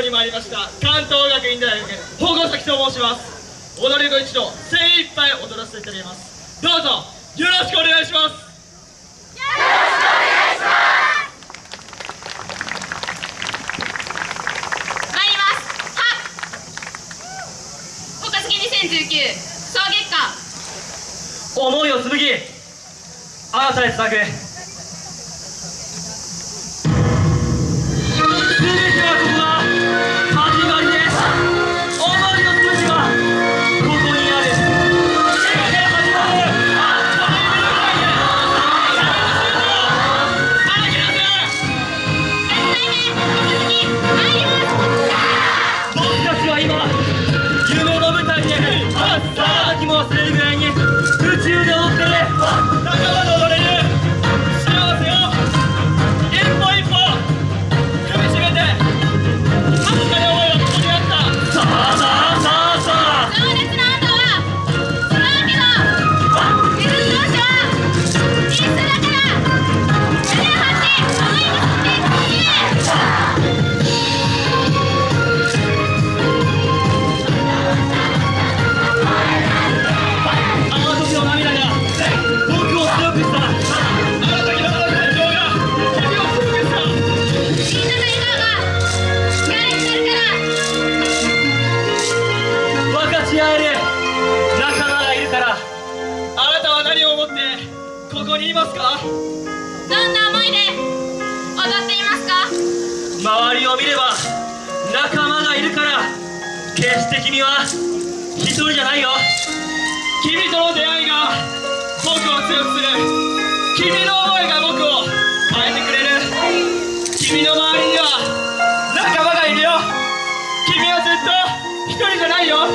場に参りました。関東学院大学保護崎と申します。踊り子一同精一杯踊らせていただきます。どうぞよろしくお願いします。参ります。はっ。岡月2019総月間思いを紡ぎあなたへつなぐどんな思いで踊っていますか？周りを見れば仲間がいるから決して君は一人じゃないよ。君との出会いが僕を強くする。君の思いが僕を変えてくれる。君の周りには仲間がいるよ。君はずっと一人じゃないよ。